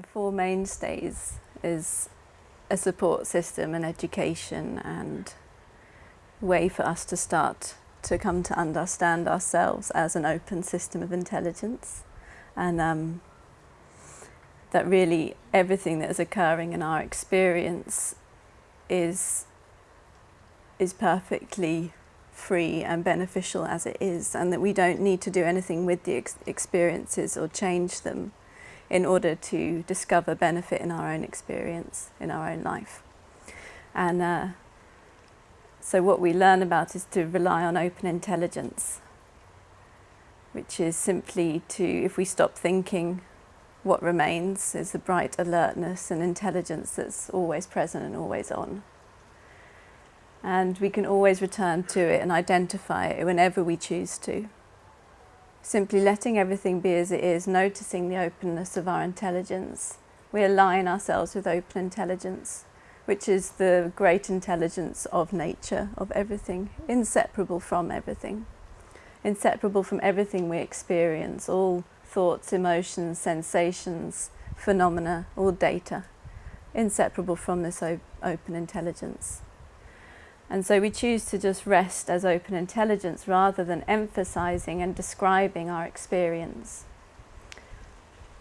The Four Mainstays is a support system and education and way for us to start to come to understand ourselves as an open system of intelligence. And um, that really everything that is occurring in our experience is is perfectly free and beneficial as it is and that we don't need to do anything with the ex experiences or change them in order to discover benefit in our own experience, in our own life. And uh, so what we learn about is to rely on open intelligence, which is simply to, if we stop thinking, what remains is the bright alertness and intelligence that's always present and always on. And we can always return to it and identify it whenever we choose to. Simply letting everything be as it is, noticing the openness of our intelligence. We align ourselves with open intelligence, which is the great intelligence of nature, of everything, inseparable from everything, inseparable from everything we experience, all thoughts, emotions, sensations, phenomena, all data, inseparable from this open intelligence. And so we choose to just rest as open intelligence rather than emphasizing and describing our experience.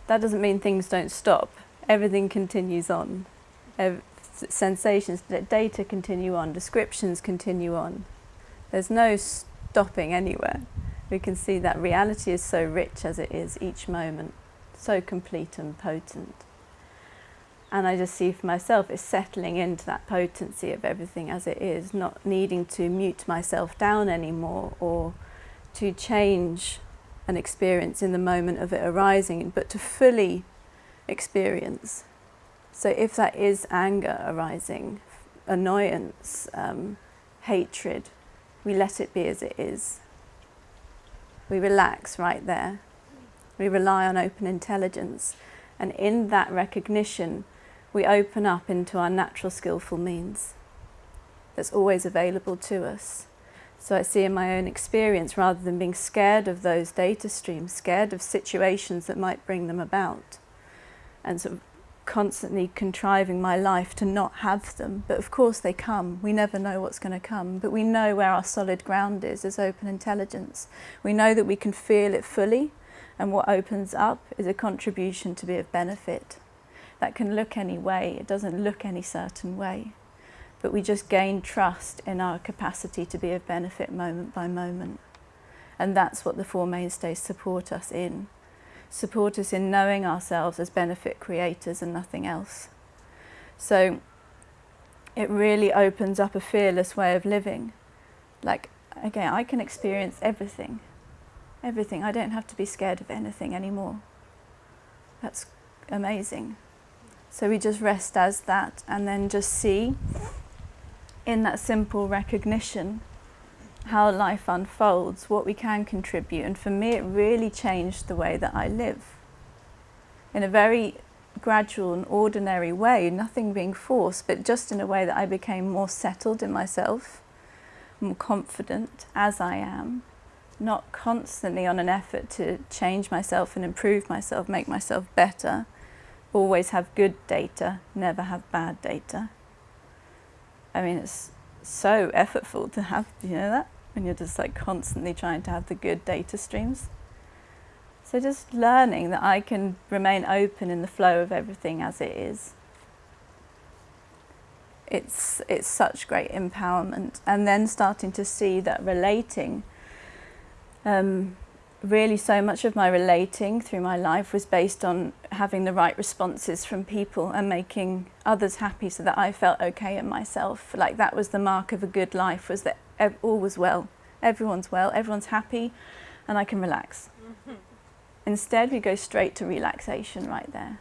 That doesn't mean things don't stop. Everything continues on. Sensations, data continue on, descriptions continue on. There's no stopping anywhere. We can see that reality is so rich as it is each moment, so complete and potent. And I just see for myself it's settling into that potency of everything as it is, not needing to mute myself down anymore or to change an experience in the moment of it arising, but to fully experience. So if that is anger arising, annoyance, um, hatred, we let it be as it is. We relax right there. We rely on open intelligence. And in that recognition, we open up into our natural skillful means that's always available to us. So I see in my own experience, rather than being scared of those data streams, scared of situations that might bring them about, and sort of constantly contriving my life to not have them. But of course they come. We never know what's going to come. But we know where our solid ground is as open intelligence. We know that we can feel it fully, and what opens up is a contribution to be of benefit that can look any way. It doesn't look any certain way. But we just gain trust in our capacity to be of benefit moment by moment. And that's what the Four Mainstays support us in. Support us in knowing ourselves as benefit creators and nothing else. So it really opens up a fearless way of living. Like, again, I can experience everything. Everything. I don't have to be scared of anything anymore. That's amazing. So we just rest as that and then just see in that simple recognition how life unfolds, what we can contribute. And for me, it really changed the way that I live. In a very gradual and ordinary way, nothing being forced, but just in a way that I became more settled in myself, more confident as I am, not constantly on an effort to change myself and improve myself, make myself better, always have good data, never have bad data. I mean, it's so effortful to have, you know that? When you're just like constantly trying to have the good data streams. So just learning that I can remain open in the flow of everything as it is. It's, it's such great empowerment. And then starting to see that relating um, really so much of my relating through my life was based on having the right responses from people and making others happy so that I felt okay in myself. Like that was the mark of a good life was that all was well. Everyone's well, everyone's happy and I can relax. Mm -hmm. Instead we go straight to relaxation right there.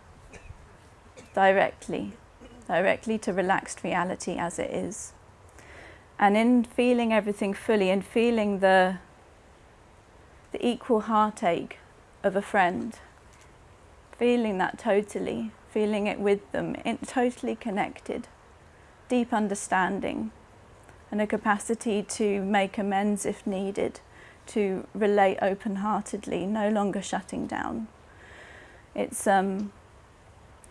Directly. Directly to relaxed reality as it is. And in feeling everything fully and feeling the the equal heartache of a friend, feeling that totally, feeling it with them, in, totally connected, deep understanding, and a capacity to make amends if needed, to relate open-heartedly, no longer shutting down. It's um,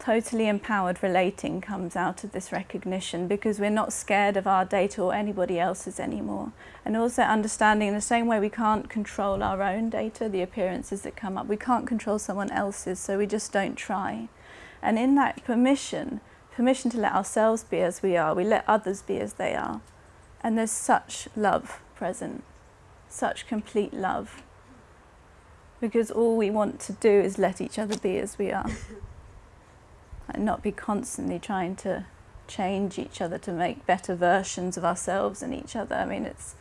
totally empowered relating comes out of this recognition because we're not scared of our data or anybody else's anymore. And also understanding in the same way we can't control our own data, the appearances that come up, we can't control someone else's, so we just don't try. And in that permission, permission to let ourselves be as we are, we let others be as they are. And there's such love present, such complete love. Because all we want to do is let each other be as we are. and not be constantly trying to change each other to make better versions of ourselves and each other. I mean, it's,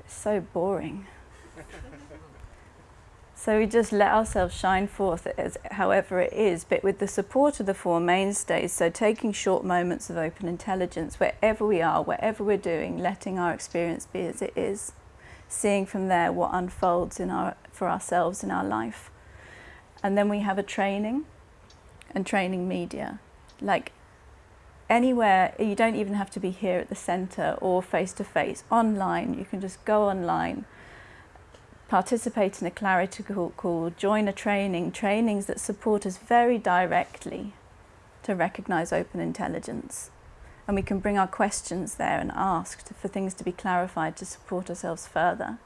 it's so boring. so we just let ourselves shine forth as however it is, but with the support of the Four Mainstays, so taking short moments of open intelligence wherever we are, whatever we're doing, letting our experience be as it is, seeing from there what unfolds in our, for ourselves in our life. And then we have a training and training media. Like anywhere, you don't even have to be here at the centre or face to face. Online, you can just go online, participate in a clarity call, join a training, trainings that support us very directly to recognise open intelligence. And we can bring our questions there and ask for things to be clarified to support ourselves further.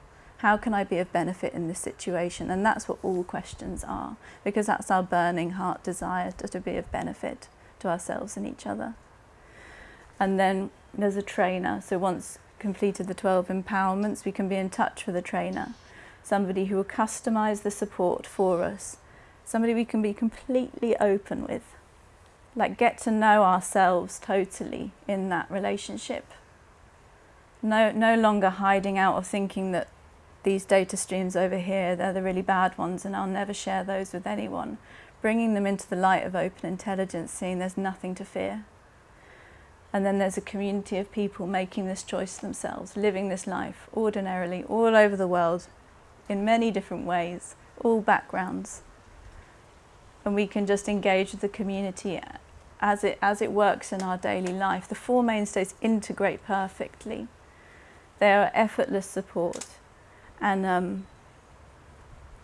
How can I be of benefit in this situation? And that's what all questions are, because that's our burning heart desire to, to be of benefit to ourselves and each other. And then there's a trainer. So once completed the 12 empowerments, we can be in touch with a trainer, somebody who will customize the support for us, somebody we can be completely open with, like get to know ourselves totally in that relationship. No, no longer hiding out of thinking that these data streams over here, they're the really bad ones and I'll never share those with anyone. Bringing them into the light of open intelligence, seeing there's nothing to fear. And then there's a community of people making this choice themselves, living this life ordinarily all over the world in many different ways, all backgrounds. And we can just engage with the community as it, as it works in our daily life. The four mainstays integrate perfectly. They are effortless support and um,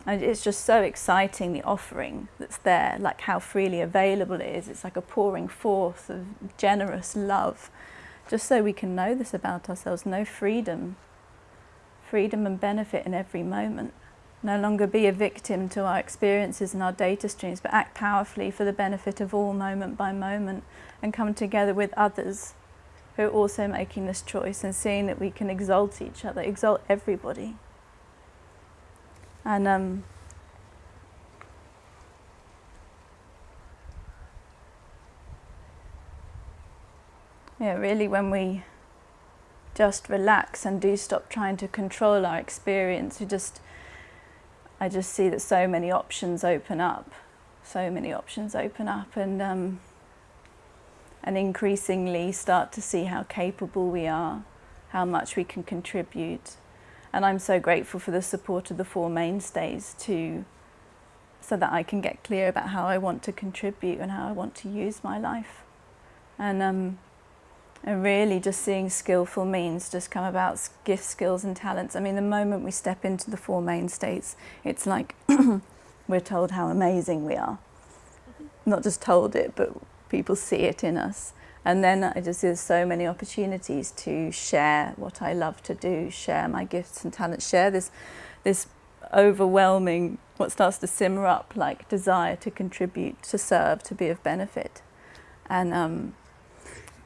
and it's just so exciting the offering that's there like how freely available it is. It's like a pouring forth of generous love just so we can know this about ourselves. Know freedom freedom and benefit in every moment. No longer be a victim to our experiences and our data streams but act powerfully for the benefit of all moment by moment and come together with others who are also making this choice and seeing that we can exalt each other exalt everybody and um, yeah, really when we just relax and do stop trying to control our experience, we just, I just see that so many options open up, so many options open up and, um, and increasingly start to see how capable we are, how much we can contribute and I'm so grateful for the support of the four mainstays to so that I can get clear about how I want to contribute and how I want to use my life. And, um, and really just seeing skillful means just come about gifts, skills and talents. I mean, the moment we step into the four mainstays, it's like we're told how amazing we are. Not just told it, but people see it in us. And then I just there's so many opportunities to share what I love to do, share my gifts and talents, share this this overwhelming what starts to simmer up like desire to contribute, to serve, to be of benefit. And um,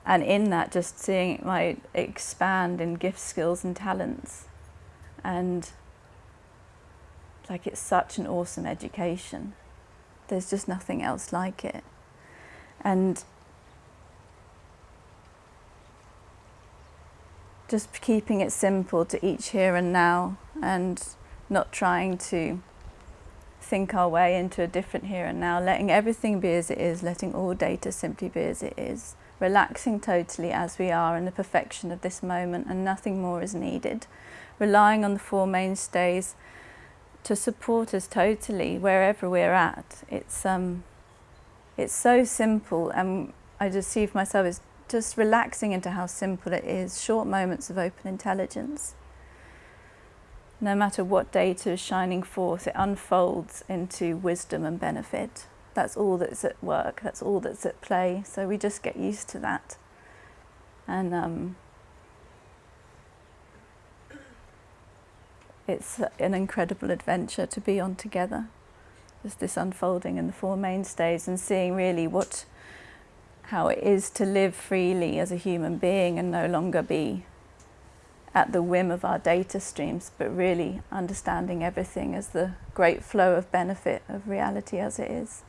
and in that just seeing my expand in gifts, skills and talents. And like it's such an awesome education. There's just nothing else like it. And just keeping it simple to each here and now and not trying to think our way into a different here and now, letting everything be as it is, letting all data simply be as it is, relaxing totally as we are in the perfection of this moment and nothing more is needed, relying on the four mainstays to support us totally wherever we're at. It's, um, it's so simple and I just see for myself as just relaxing into how simple it is, short moments of open intelligence. No matter what data is shining forth, it unfolds into wisdom and benefit. that's all that's at work, that's all that's at play. So we just get used to that. And um, it's an incredible adventure to be on together. Just this unfolding in the Four Mainstays and seeing really what, how it is to live freely as a human being and no longer be at the whim of our data streams, but really understanding everything as the great flow of benefit of reality as it is.